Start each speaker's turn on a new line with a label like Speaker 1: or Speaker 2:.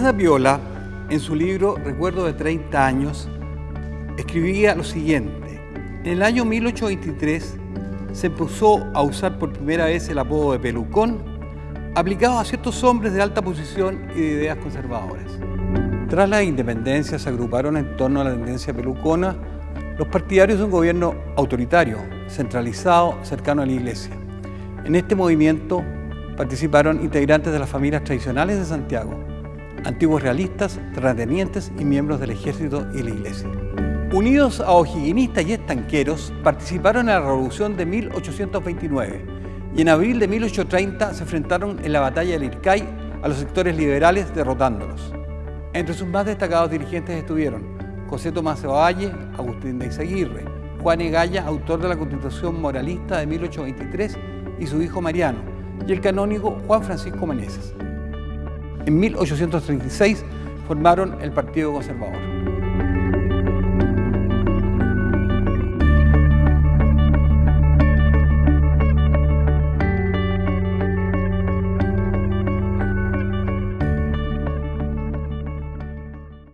Speaker 1: Sapiola, en su libro Recuerdo de 30 años, escribía lo siguiente. En el año 1823 se empezó a usar por primera vez el apodo de pelucón, aplicado a ciertos hombres de alta posición y de ideas conservadoras. Tras la independencia se agruparon en torno a la tendencia pelucona los partidarios de un gobierno autoritario, centralizado, cercano a la iglesia. En este movimiento participaron integrantes de las familias tradicionales de Santiago, antiguos realistas, terratenientes y miembros del ejército y la iglesia. Unidos a ojiguinistas y estanqueros, participaron en la Revolución de 1829 y en abril de 1830 se enfrentaron en la batalla del Ircay a los sectores liberales derrotándolos. Entre sus más destacados dirigentes estuvieron José Tomás Valle, Agustín de Izaguirre, Juan Egaya, autor de la Constitución Moralista de 1823, y su hijo Mariano, y el canónigo Juan Francisco Meneses. En 1836 formaron el Partido Conservador.